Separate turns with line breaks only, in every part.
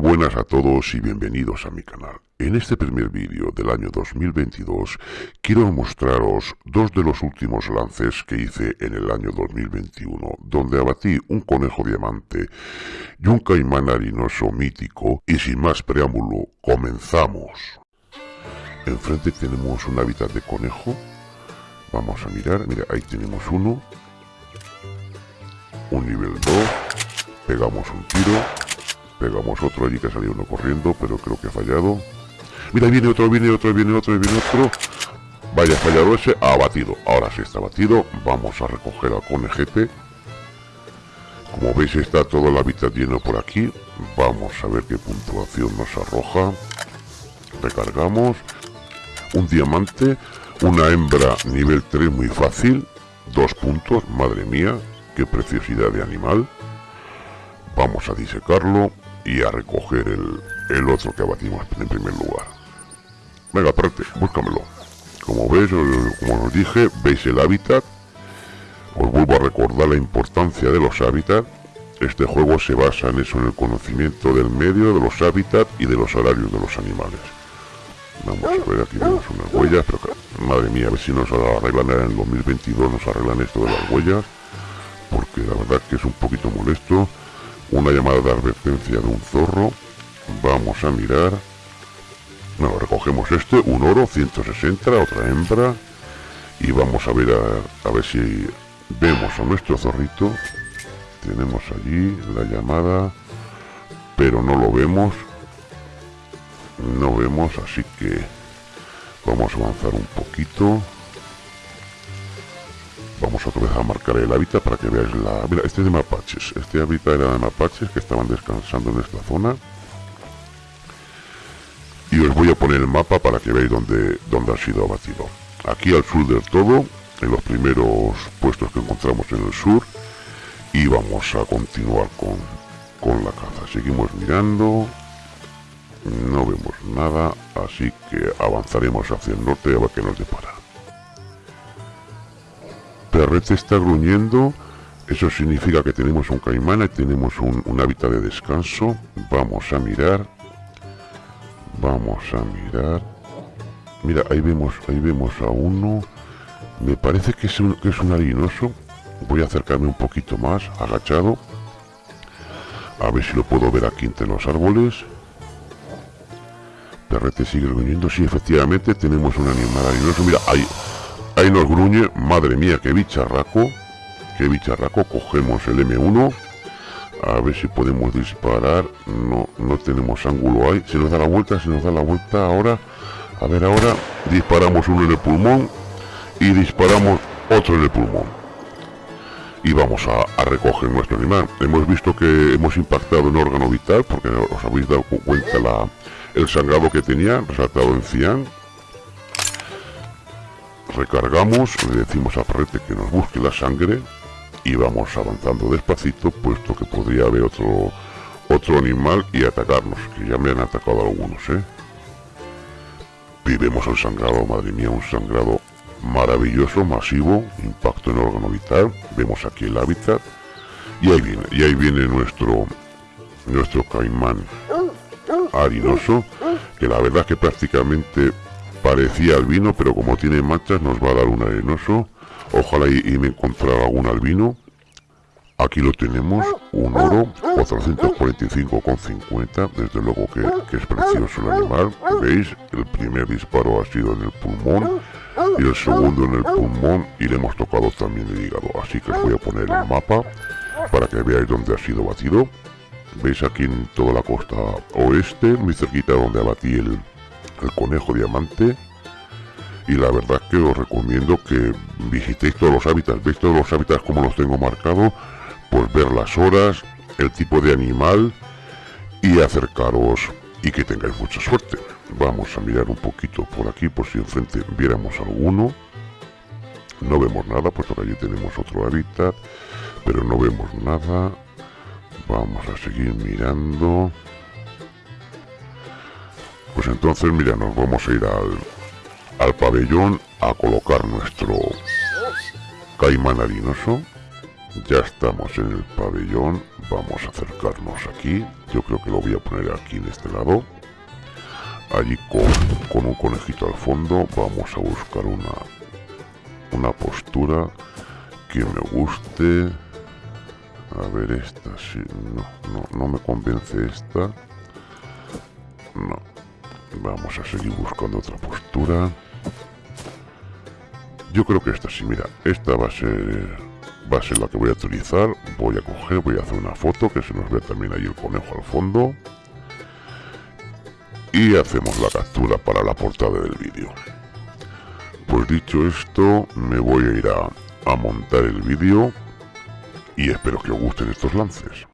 buenas a todos y bienvenidos a mi canal. En este primer vídeo del año 2022 quiero mostraros dos de los últimos lances que hice en el año 2021, donde abatí un conejo diamante y un caimán harinoso mítico y sin más preámbulo, comenzamos. Enfrente tenemos un hábitat de conejo, vamos a mirar, mira ahí tenemos uno, un nivel 2, pegamos un tiro, Pegamos otro allí que salió uno corriendo, pero creo que ha fallado. Mira, viene otro, viene otro, viene otro, viene otro. Vaya, fallado ese, ha batido. Ahora sí está batido. Vamos a recoger al conejete. Como veis está todo el hábitat lleno por aquí. Vamos a ver qué puntuación nos arroja. Recargamos. Un diamante. Una hembra nivel 3 muy fácil. Dos puntos. Madre mía. Qué preciosidad de animal. Vamos a disecarlo y a recoger el, el otro que abatimos en primer lugar. Venga, aparte, búscamelo. Como veis, como os dije, veis el hábitat. Os vuelvo a recordar la importancia de los hábitats. Este juego se basa en eso, en el conocimiento del medio, de los hábitats y de los horarios de los animales. Vamos a ver, aquí vemos unas huellas, pero madre mía, a ver si nos arreglan en el 2022, nos arreglan esto de las huellas, porque la verdad que es un poquito molesto una llamada de advertencia de un zorro. Vamos a mirar. Bueno, recogemos este, un oro, 160, otra hembra. Y vamos a ver a, ver si vemos a nuestro zorrito. Tenemos allí la llamada pero no lo vemos. No vemos así que vamos a avanzar un poquito Vamos otra vez a marcar el hábitat para que veáis la... Mira, este es de mapaches. Este hábitat era de mapaches que estaban descansando en esta zona. Y os voy a poner el mapa para que veáis dónde, dónde ha sido abatido. Aquí al sur del todo, en los primeros puestos que encontramos en el sur. Y vamos a continuar con, con la caza. Seguimos mirando. No vemos nada, así que avanzaremos hacia el norte a ver qué nos depara. Perrete está gruñendo. Eso significa que tenemos un caimán y tenemos un, hábitat de descanso. Vamos a mirar. Vamos a mirar. Mira, ahí vemos, ahí vemos a uno. Me parece que es un, que es un harinoso. Voy a acercarme un poquito más, agachado. A ver si lo puedo ver aquí entre los árboles. Perrete sigue gruñendo. Sí, efectivamente, tenemos un animal harinoso. Mira, ahí, Ahí nos gruñe, madre mía, qué bicharraco, qué bicharraco, cogemos el M1, a ver si podemos disparar, no, no tenemos ángulo ahí, se nos da la vuelta, se nos da la vuelta ahora, a ver ahora, disparamos uno en el pulmón y disparamos otro en el pulmón. Y vamos a, recoger nuestro animal. Hemos visto que hemos impactado en órgano vital, porque os habéis dado cuenta la, el sangrado que tenía, resaltado en cian, recargamos, le decimos a Parrete que nos busque la sangre y vamos avanzando despacito, puesto que podría haber otro otro animal y atacarnos, que ya me han atacado algunos, ¿eh? Vivemos el sangrado, madre mía, un sangrado maravilloso, masivo, impacto en el órgano vital, vemos aquí el hábitat, y ahí viene, y ahí viene nuestro, nuestro caimán harinoso, que la verdad que prácticamente Parecía albino, pero como tiene manchas nos va a dar un arenoso. Ojalá y, me encontrara algún albino. Aquí lo tenemos, un oro, 445,50, desde luego que, es precioso el animal. ¿Veis? El primer disparo ha sido en el pulmón y el segundo en el pulmón y le hemos tocado también el hígado. Así que os voy a poner el mapa para que veáis dónde ha sido batido. Veis aquí en toda la costa oeste, muy cerquita donde abatí el, el conejo diamante y la verdad que os recomiendo que visitéis todos los hábitats, veis todos los hábitats como los tengo marcado, pues ver las horas, el tipo de animal y acercaros y que tengáis mucha suerte. Vamos a mirar un poquito por aquí por si enfrente viéramos alguno. No vemos nada, puesto que allí tenemos otro hábitat, pero no vemos nada. Vamos a seguir mirando. Entonces, mira, nos vamos a ir al, al pabellón a colocar nuestro caimán harinoso. Ya estamos en el pabellón. vamos a acercarnos aquí. Yo creo que lo voy a poner aquí en este lado. Allí con, con un conejito al fondo vamos a buscar una, una postura que me guste. A ver, esta sí, no, no, no me convence esta. No. Vamos a seguir buscando otra postura. Yo creo que esta sí, mira, esta va a ser va a ser la que voy a utilizar. Voy a coger, voy a hacer una foto que se nos ve también ahí el conejo al fondo. Y hacemos la captura para la portada del vídeo. Pues dicho esto, me voy a ir a, a montar el vídeo y espero que os gusten estos lances.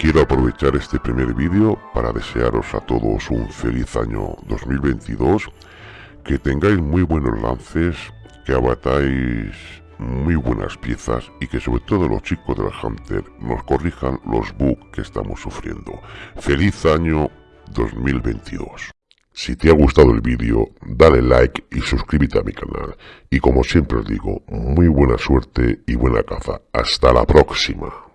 Quiero aprovechar este primer vídeo para desearos a todos un feliz año 2022, que tengáis muy buenos lances, que abatáis muy buenas piezas y que sobre todo los chicos del Hunter nos corrijan los bugs que estamos sufriendo. ¡Feliz año 2022! Si te ha gustado el vídeo, dale like y suscríbete a mi canal. Y como siempre os digo, muy buena suerte y buena caza. Hasta la próxima.